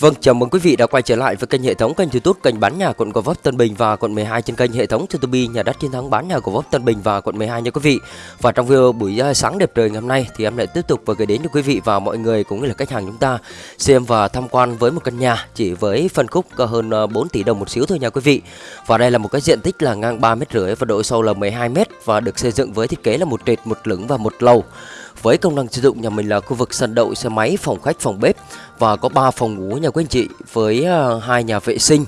Vâng, chào mừng quý vị đã quay trở lại với kênh hệ thống kênh YouTube kênh bán nhà quận Gò Vấp Tân Bình và quận 12 trên kênh hệ thống YouTube nhà đất chiến thắng bán nhà Gò Vấp Tân Bình và quận 12 nha quý vị. Và trong video buổi à, sáng đẹp trời ngày hôm nay thì em lại tiếp tục và gửi đến cho quý vị và mọi người cũng như là khách hàng chúng ta xem và tham quan với một căn nhà chỉ với phân khúc hơn à, 4 tỷ đồng một xíu thôi nha quý vị. Và đây là một cái diện tích là ngang 3 mét rưỡi và độ sâu là 12 mét và được xây dựng với thiết kế là một trệt, một lửng và một lầu. Với công năng sử dụng nhà mình là khu vực sân đậu xe máy, phòng khách, phòng bếp và có 3 phòng ngủ nhà quý anh chị với ờ, hai nhà vệ sinh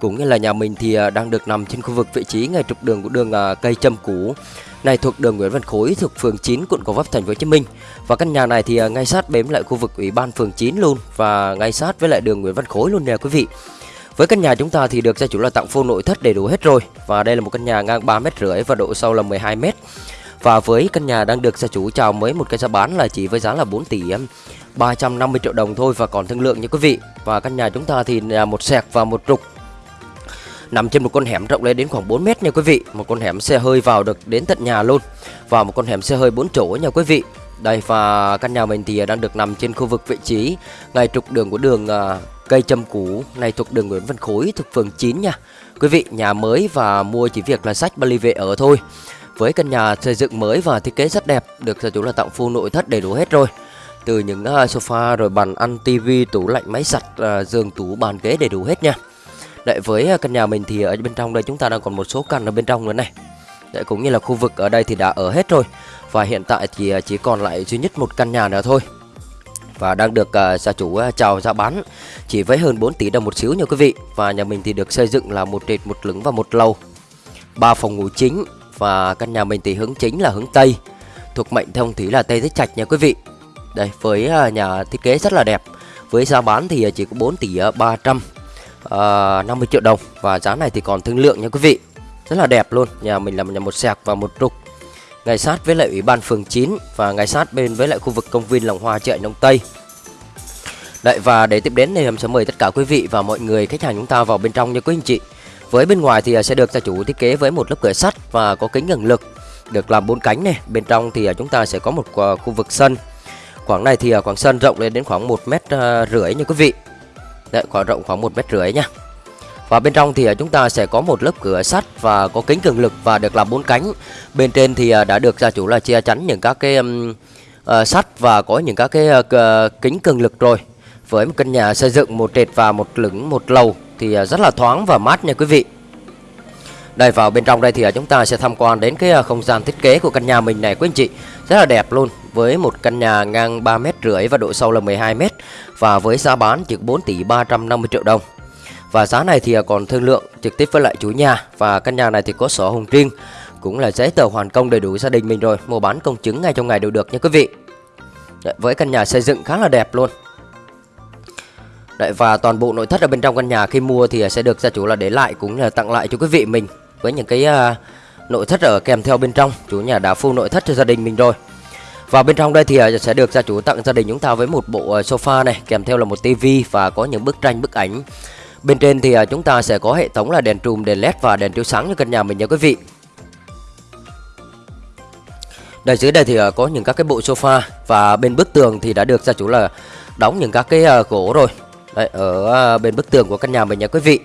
cũng như là nhà mình thì ờ, đang được nằm trên khu vực vị trí ngay trục đường của đường ờ, cây châm cũ này thuộc đường Nguyễn Văn Khối thuộc phường 9 quận Gò Vấp thành phố Hồ Chí Minh. Và căn nhà này thì ngay sát bếm lại khu vực ủy ban phường 9 luôn và ngay sát với lại đường Nguyễn Văn Khối luôn nè quý vị. Với căn nhà chúng ta thì được gia chủ là tặng full nội thất đầy đủ hết rồi và đây là một căn nhà ngang 3 mét rưỡi và độ sâu là 12 mét. Và với căn nhà đang được gia chủ chào mới, một cái giá bán là chỉ với giá là 4 tỷ 350 triệu đồng thôi và còn thương lượng nha quý vị. Và căn nhà chúng ta thì là một sẹt và một trục nằm trên một con hẻm rộng lên đến khoảng 4 mét nha quý vị. Một con hẻm xe hơi vào được đến tận nhà luôn. Và một con hẻm xe hơi 4 chỗ nha quý vị. Đây, và căn nhà mình thì đang được nằm trên khu vực vị trí ngay trục đường của đường à, cây châm cũ này, thuộc đường Nguyễn Văn Khối, thuộc phường 9 nha. Quý vị, nhà mới và mua chỉ việc là sách Bali về ở thôi. Với căn nhà xây dựng mới và thiết kế rất đẹp, được gia chủ là tặng full nội thất đầy đủ hết rồi. Từ những à, sofa rồi bàn ăn, tivi, tủ lạnh, máy giặt, à, giường tủ, bàn ghế đầy đủ hết nha. Đấy với à, căn nhà mình thì ở bên trong đây chúng ta đang còn một số căn ở bên trong nữa này. Đấy cũng như là khu vực ở đây thì đã ở hết rồi. Và hiện tại thì chỉ còn lại duy nhất một căn nhà nữa thôi và đang được uh, gia chủ uh, chào giá bán chỉ với hơn 4 tỷ đồng một xíu nha quý vị và nhà mình thì được xây dựng là một trệt một lửng và một lầu ba phòng ngủ chính và căn nhà mình thì hướng chính là hướng Tây. Thuộc mệnh thông thủy là Tây Tích Trạch nha quý vị. Đây với à, nhà thiết kế rất là đẹp. Với giá bán thì chỉ có 4 tỷ 350 à, à triệu đồng. Và giá này thì còn thương lượng nha quý vị. Rất là đẹp luôn. Nhà mình là nhà một sạc và một trục Ngay sát với lại Ủy ban phường 9 Và ngay sát bên với lại khu vực công viên Lòng Hoa chợ Nông Tây. Đấy và để tiếp đến thì em sẽ mời tất cả quý vị và mọi người khách hàng chúng ta vào bên trong nha quý anh chị với bên ngoài thì à, sẽ được gia chủ thiết kế với một lớp cửa sắt và có kính cường lực được làm bốn cánh này. Bên trong thì à, chúng ta sẽ có một à, khu vực sân. Khoảng này thì khoảng sân rộng lên đến khoảng một mét rưỡi nha quý vị. Đấy, khoảng rộng khoảng một mét rưỡi nha. Và bên trong thì chúng ta sẽ có một lớp cửa sắt và có kính cường lực và được làm bốn cánh. Bên trên thì đã được gia chủ là che chắn những các cái um, uh, sắt và có những các cái uh, kính cường lực rồi. Với một căn nhà xây dựng một trệt và một lửng một lầu thì à, rất là thoáng và mát nha quý vị. Đây, vào bên trong đây thì à, chúng ta sẽ tham quan đến cái à, không gian thiết kế của căn nhà mình này quý anh chị. Rất là đẹp luôn, với một căn nhà ngang 3 mét rưỡi và độ sâu là 12 mét, và với giá bán chỉ 4 tỷ 350 triệu đồng. Và giá này thì còn thương lượng trực tiếp với lại chủ nhà, và căn nhà này thì có sổ hồng riêng, cũng là giấy tờ hoàn công đầy đủ gia đình mình rồi, mua bán công chứng ngay trong ngày đều được nha quý vị. Với căn nhà xây dựng khá là đẹp luôn. Đấy, và toàn bộ nội thất ở bên trong căn nhà khi mua thì sẽ được gia chủ là để lại cũng là tặng lại cho quý vị mình với những cái uh, nội thất ở kèm theo bên trong. Chủ nhà đã full nội thất cho gia đình mình rồi. Và bên trong đây thì uh, sẽ được gia chủ tặng gia đình chúng ta với một bộ uh, sofa này kèm theo là một tivi và có những bức tranh bức ảnh. Bên trên thì uh, chúng ta sẽ có hệ thống là đèn trùm đèn led và đèn chiếu sáng cho căn nhà mình nha quý vị. Đây dưới đây thì uh, có những các cái bộ sofa và bên bức tường thì đã được gia chủ là đóng những các cái uh, gỗ rồi. Đấy, ở à, bên bức tường của căn nhà mình nha quý vị.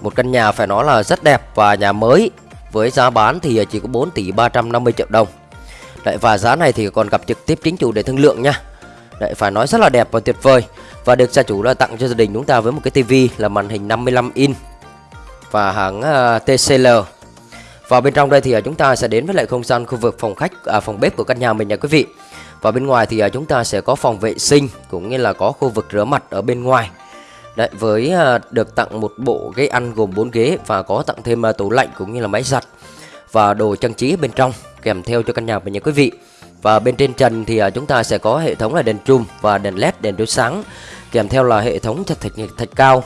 Một căn nhà phải nói là rất đẹp và nhà mới. Với giá bán thì chỉ có 4 tỷ 350 triệu đồng. Đấy, Và giá này thì còn gặp trực tiếp chính chủ để thương lượng nha. Đấy, phải nói rất là đẹp và tuyệt vời. Và được gia chủ là tặng cho gia đình chúng ta với một cái tivi là màn hình 55 inch Và hãng à, TCL Và bên trong đây thì à, chúng ta sẽ đến với lại không gian khu vực phòng khách, à, phòng bếp của căn nhà mình nha quý vị. Và bên ngoài thì chúng ta sẽ có phòng vệ sinh cũng như là có khu vực rửa mặt ở bên ngoài. Đấy, với à, được tặng một bộ ghế ăn gồm 4 ghế và có tặng thêm à, tủ lạnh cũng như là máy giặt và đồ trang trí bên trong kèm theo cho căn nhà mình nha quý vị. Và bên trên trần thì à, chúng ta sẽ có hệ thống là đèn trùm và đèn led đèn chiếu sáng kèm theo là hệ thống thạch thạch, thạch cao.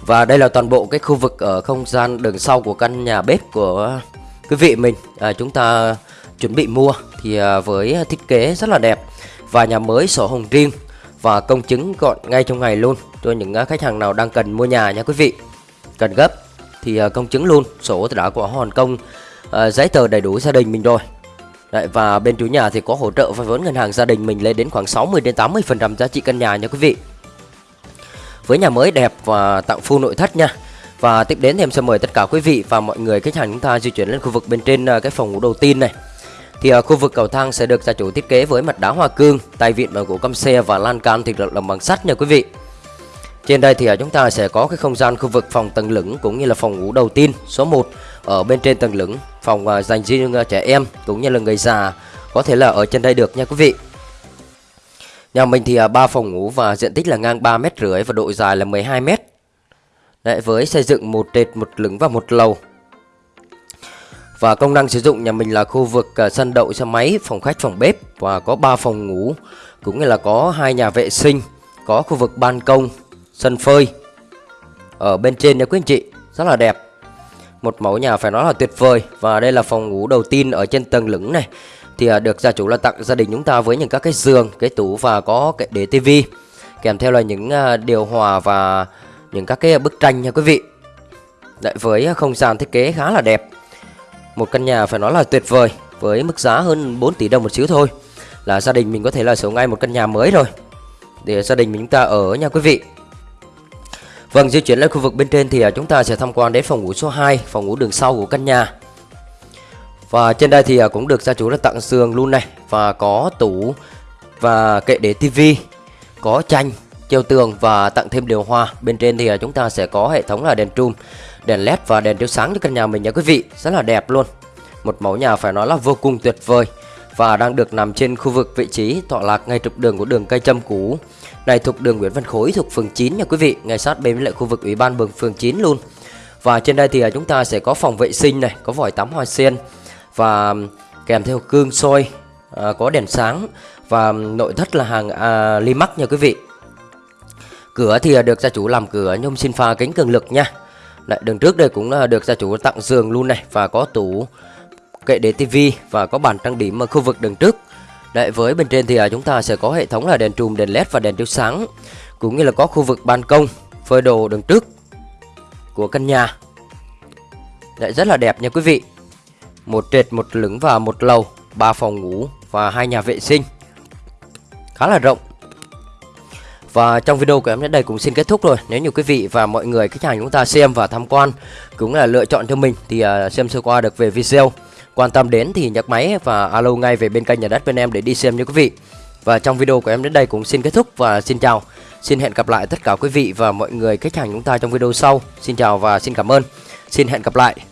Và đây là toàn bộ cái khu vực ở không gian đường sau của căn nhà bếp của quý vị mình. À, chúng ta chuẩn bị mua thì à, với thiết kế rất là đẹp và nhà mới sổ hồng riêng và công chứng gọn ngay trong ngày luôn cho những à, khách hàng nào đang cần mua nhà nha quý vị cần gấp thì à, công chứng luôn sổ thì đã có hoàn công à, giấy tờ đầy đủ gia đình mình rồi Đấy, và bên chủ nhà thì có hỗ trợ vay vốn ngân hàng gia đình mình lên đến khoảng 60 đến 80 phần trăm giá trị căn nhà nha quý vị với nhà mới đẹp và tặng full nội thất nha. Và tiếp đến thì em sẽ mời tất cả quý vị và mọi người khách hàng chúng ta di chuyển lên khu vực bên trên cái phòng ngủ đầu tiên này. Thì ở khu vực cầu thang sẽ được gia chủ thiết kế với mặt đá hoa cương, tay vịn bằng gỗ căm xe và lan can thì được làm bằng sắt nha quý vị. Trên đây thì ở chúng ta sẽ có cái không gian khu vực phòng tầng lửng cũng như là phòng ngủ đầu tiên số 1 ở bên trên tầng lửng, phòng à, dành riêng trẻ em cũng như là người già có thể là ở trên đây được nha quý vị. Nhà mình thì ba phòng ngủ và diện tích là ngang 3 mét rưỡi và độ dài là 12 mét. Đấy, với xây dựng một trệt, một lửng và một lầu và công năng sử dụng nhà mình là khu vực à, sân đậu xe máy, phòng khách, phòng bếp và có 3 phòng ngủ, cũng như là có hai nhà vệ sinh, có khu vực ban công, sân phơi ở bên trên nha quý anh chị, rất là đẹp. Một mẫu nhà phải nói là tuyệt vời và đây là phòng ngủ đầu tiên ở trên tầng lửng này. Thì à, được gia chủ là tặng gia đình chúng ta với những các cái giường, cái tủ và có cái đế tivi kèm theo là những à, điều hòa và những các cái bức tranh nha quý vị. Đấy, với không gian thiết kế khá là đẹp một căn nhà phải nói là tuyệt vời, với mức giá hơn 4 tỷ đồng một xíu thôi. Là gia đình mình có thể là sở ngay một căn nhà mới rồi. Để gia đình mình, chúng ta ở nha quý vị. Vâng di chuyển lên khu vực bên trên thì à, chúng ta sẽ tham quan đến phòng ngủ số 2 phòng ngủ đường sau của căn nhà. Và trên đây thì à, cũng được gia chủ đã tặng giường luôn này, và có tủ, và kệ để tivi có tranh treo tường và tặng thêm điều hòa. Bên trên thì à, chúng ta sẽ có hệ thống là đèn trùm đèn led và đèn chiếu sáng cho căn nhà mình nha quý vị. Rất là đẹp luôn. Một mẫu nhà phải nói là vô cùng tuyệt vời và đang được nằm trên khu vực vị trí tọa lạc ngay trục đường của đường cây châm cũ. Này thuộc đường Nguyễn Văn Khối thuộc phường 9 nha quý vị ngay sát bên với lại khu vực ủy ban phường phường 9 luôn. Và trên đây thì à, chúng ta sẽ có phòng vệ sinh này có vòi tắm hoa sen và kèm theo cương soi à, có đèn sáng và nội thất là hàng à, Limax nha quý vị. Cửa thì à, được gia chủ làm cửa nhôm xin pha kính cường lực nha. Đấy, đường trước đây cũng được gia chủ tặng giường luôn này và có tủ kệ để tivi và có bàn trang điểm ở khu vực đường trước. Đấy, với bên trên thì à, chúng ta sẽ có hệ thống là đèn trùm, đèn led và đèn chiếu sáng cũng như là có khu vực ban công phơi đồ đường trước của căn nhà. Đấy, rất là đẹp nha quý vị. Một trệt, một lửng và một lầu, ba phòng ngủ và hai nhà vệ sinh. Khá là rộng. Và trong video của em đến đây cũng xin kết thúc rồi. Nếu như quý vị và mọi người, khách hàng chúng ta xem và tham quan Cũng là lựa chọn cho mình, Thì à, xem sơ qua được về video. Quan tâm đến thì nhấc máy và alo ngay về bên kênh nhà đất bên em để đi xem nha quý vị. Và trong video của em đến đây cũng xin kết thúc và xin chào. Xin hẹn gặp lại tất cả quý vị và mọi người, khách hàng chúng ta trong video sau. Xin chào và xin cảm ơn. Xin hẹn gặp lại.